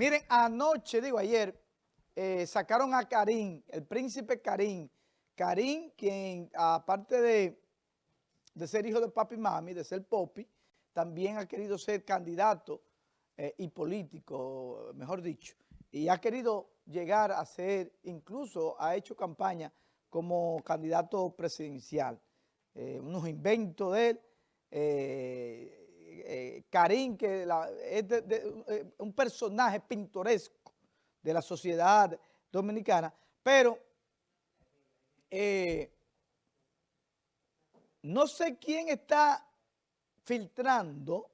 Miren, anoche, digo ayer, eh, sacaron a Karim, el príncipe Karim. Karim, quien aparte de, de ser hijo de papi y mami, de ser popi, también ha querido ser candidato eh, y político, mejor dicho, y ha querido llegar a ser, incluso ha hecho campaña como candidato presidencial. Eh, unos inventos de él, eh, Karim, que es un personaje pintoresco de la sociedad dominicana, pero no sé quién está filtrando,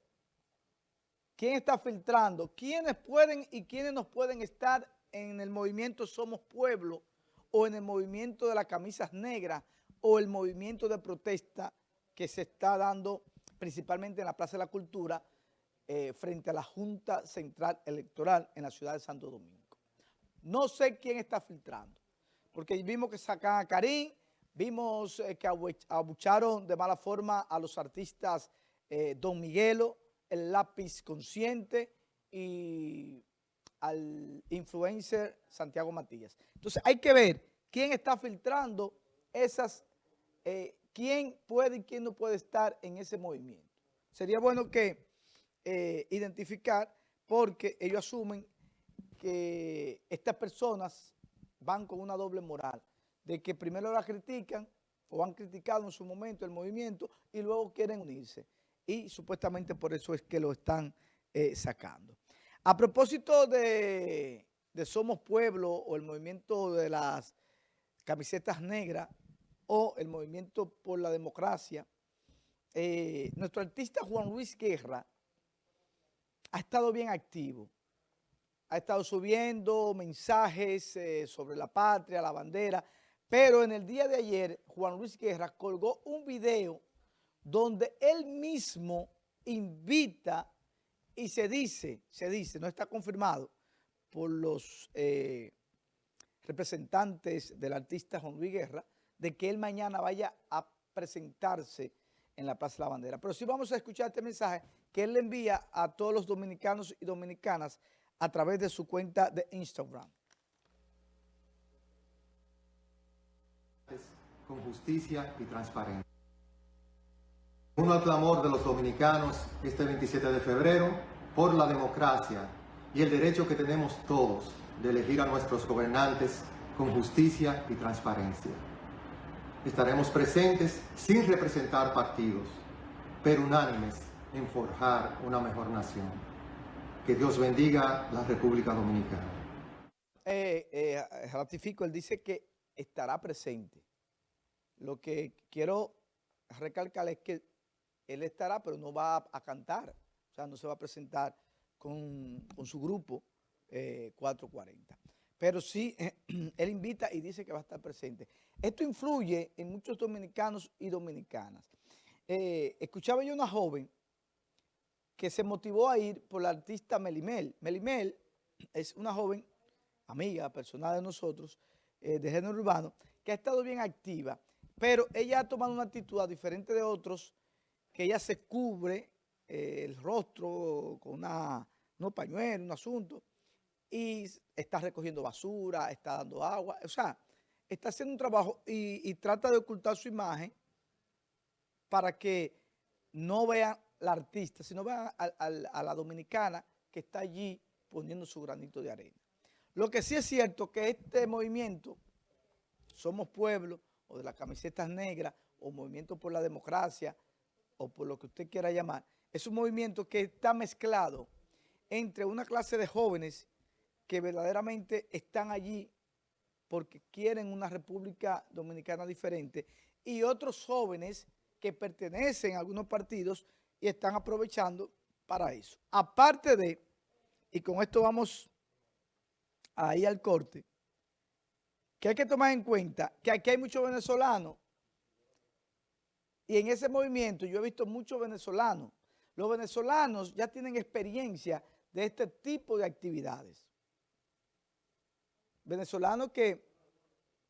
quién está filtrando, quiénes pueden y quiénes nos pueden estar en el movimiento Somos Pueblo o en el movimiento de las camisas negras o el movimiento de protesta que se está dando principalmente en la Plaza de la Cultura eh, frente a la Junta Central Electoral en la ciudad de Santo Domingo. No sé quién está filtrando, porque vimos que sacan a Karim, vimos eh, que abucharon de mala forma a los artistas eh, Don Miguelo, el lápiz consciente y al influencer Santiago Matías. Entonces hay que ver quién está filtrando esas, quién puede y quién no puede estar en ese movimiento. Sería bueno que eh, identificar porque ellos asumen que estas personas van con una doble moral, de que primero la critican o han criticado en su momento el movimiento y luego quieren unirse y supuestamente por eso es que lo están eh, sacando. A propósito de, Somos Pueblo o el movimiento de las camisetas negras o el movimiento por la democracia, eh, nuestro artista Juan Luis Guerra ha estado bien activo. Ha estado subiendo mensajes eh, sobre la patria, la bandera, pero en el día de ayer Juan Luis Guerra colgó un video donde él mismo invita y se dice, se dice, no está confirmado por los eh, representantes del artista Juan Luis Guerra, de que él mañana vaya a presentarse en la Plaza de la Bandera. Pero sí vamos a escuchar este mensaje que él le envía a todos los dominicanos y dominicanas a través de su cuenta de Instagram. Con justicia y transparencia. Uno al clamor de los dominicanos este 27 de febrero por la democracia y el derecho que tenemos todos de elegir a nuestros gobernantes con justicia y transparencia. Estaremos presentes sin representar partidos, pero unánimes en forjar una mejor nación. Que Dios bendiga la República Dominicana. Eh, eh, ratifico, él dice que estará presente. Lo que quiero recalcar es que él estará, pero no va a, cantar, o sea, no se va a presentar con, su grupo 440. Pero sí, él invita y dice que va a estar presente. Esto influye en muchos dominicanos y dominicanas. Eh, escuchaba yo una joven que se motivó a ir por la artista Melimel. Melimel es una joven amiga, personal de nosotros, eh, de género urbano, que ha estado bien activa, pero ella ha tomado una actitud diferente de otros que ella se cubre eh, el rostro con una, unos pañuelos, un asunto, y está recogiendo basura, está dando agua, o sea, está haciendo un trabajo y, trata de ocultar su imagen para que no vean la artista, sino vean a, la dominicana que está allí poniendo su granito de arena. Lo que sí es cierto que este movimiento, Somos Pueblo, o de las camisetas negras, o Movimiento por la Democracia, o por lo que usted quiera llamar, es un movimiento que está mezclado entre una clase de jóvenes que verdaderamente están allí porque quieren una República Dominicana diferente y otros jóvenes que pertenecen a algunos partidos y están aprovechando para eso. Aparte de, y con esto vamos ahí al corte, que hay que tomar en cuenta que aquí hay muchos venezolanos y en ese movimiento yo he visto muchos venezolanos. Los venezolanos ya tienen experiencia de este tipo de actividades. Venezolanos que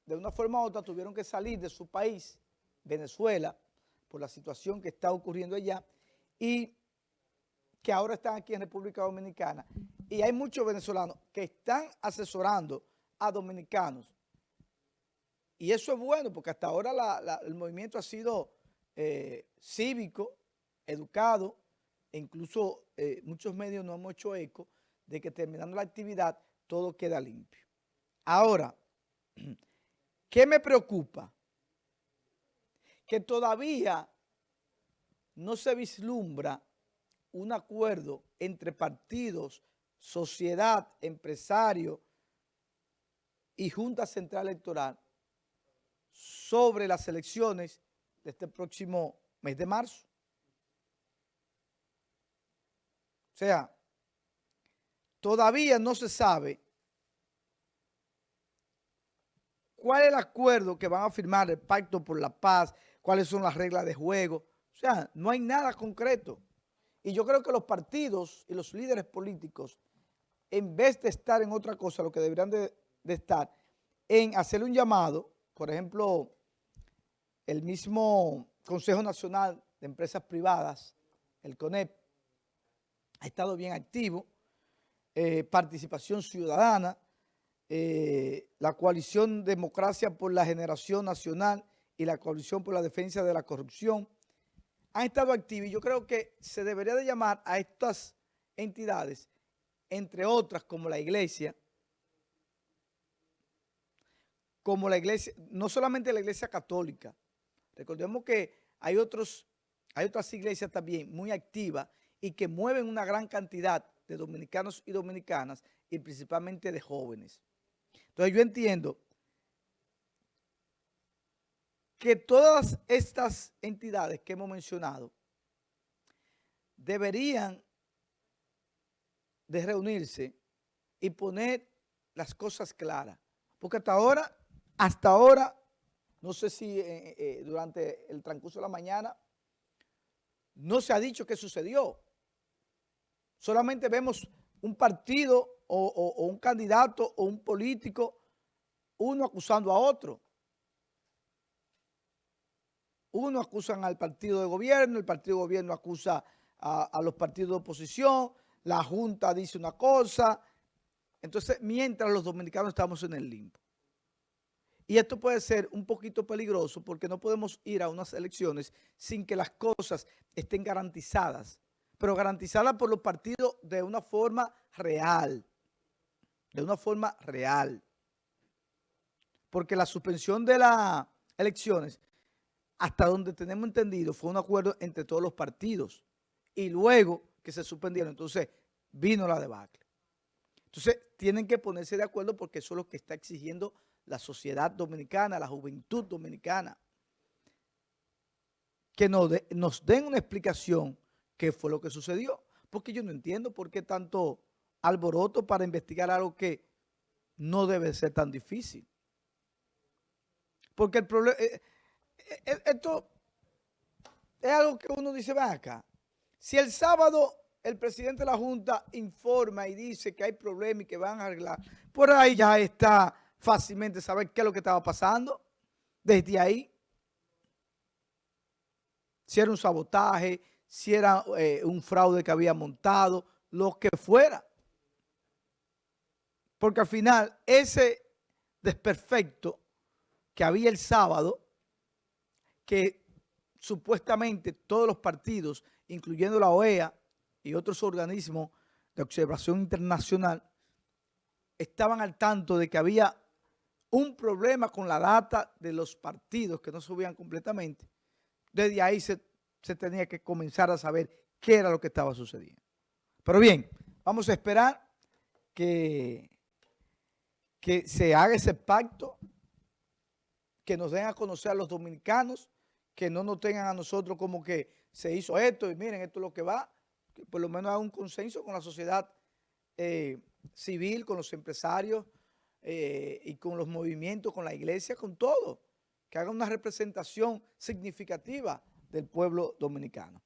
de una forma u otra tuvieron que salir de su país, Venezuela, por la situación que está ocurriendo allá, y que ahora están aquí en República Dominicana y hay muchos venezolanos que están asesorando a dominicanos. Y eso es bueno porque hasta ahora el movimiento ha sido eh, cívico, educado, e incluso eh, muchos medios no hemos hecho eco de que terminando la actividad todo queda limpio. Ahora, ¿qué me preocupa? Que todavía no se vislumbra un acuerdo entre partidos, sociedad, empresarios y Junta Central Electoral sobre las elecciones de este próximo mes de marzo. O sea, todavía no se sabe cuál es el acuerdo que van a firmar el Pacto por la Paz, cuáles son las reglas de juego. O sea, no hay nada concreto. Y yo creo que los partidos y los líderes políticos, en vez de estar en otra cosa, lo que deberían de, estar en hacer un llamado, por ejemplo, el mismo Consejo Nacional de Empresas Privadas, el CONEP, ha estado bien activo, eh, participación ciudadana, eh, la coalición Democracia por la Generación Nacional y la coalición por la defensa de la corrupción, han estado activos y yo creo que se debería de llamar a estas entidades, entre otras como la iglesia, como la iglesia, no solamente la iglesia católica, recordemos que hay, otros, hay otras iglesias también muy activas y que mueven una gran cantidad de dominicanos y dominicanas y principalmente de jóvenes. Entonces yo entiendo que todas estas entidades que hemos mencionado deberían de reunirse y poner las cosas claras. Porque hasta ahora, hasta ahora, no sé si eh, eh, durante el transcurso de la mañana, no se ha dicho qué sucedió. Solamente vemos un partido o, un candidato o un político, uno acusando a otro. Uno acusan al partido de gobierno, el partido de gobierno acusa a, los partidos de oposición, la Junta dice una cosa. Entonces, mientras los dominicanos estamos en el limbo. Y esto puede ser un poquito peligroso porque no podemos ir a unas elecciones sin que las cosas estén garantizadas pero garantizada por los partidos de una forma real, de una forma real. Porque la suspensión de las elecciones, hasta donde tenemos entendido, fue un acuerdo entre todos los partidos. Y luego que se suspendieron, entonces vino la debacle. Entonces tienen que ponerse de acuerdo porque eso es lo que está exigiendo la sociedad dominicana, la juventud dominicana. Que nos, nos den una explicación qué fue lo que sucedió. Porque yo no entiendo por qué tanto alboroto para investigar algo que no debe ser tan difícil. Porque el problema, eh, eh, eh, esto es algo que uno dice, va acá. Si el sábado el presidente de la Junta informa y dice que hay problemas y que van a arreglar, por ahí ya está fácilmente saber qué es lo que estaba pasando desde ahí. Si era un sabotaje, si era un fraude que había montado, lo que fuera. Porque al final ese desperfecto que había el sábado, que supuestamente todos los partidos, incluyendo la OEA y otros organismos de observación internacional, estaban al tanto de que había un problema con la data de los partidos que no subían completamente. Desde ahí se se tenía que comenzar a saber qué era lo que estaba sucediendo. Pero bien, vamos a esperar que, que se haga ese pacto, que nos den a conocer a los dominicanos, que no nos tengan a nosotros como que se hizo esto y miren, esto es lo que va, que por lo menos haga un consenso con la sociedad eh, civil, con los empresarios eh, y con los movimientos, con la iglesia, con todo, que haga una representación significativa del pueblo dominicano.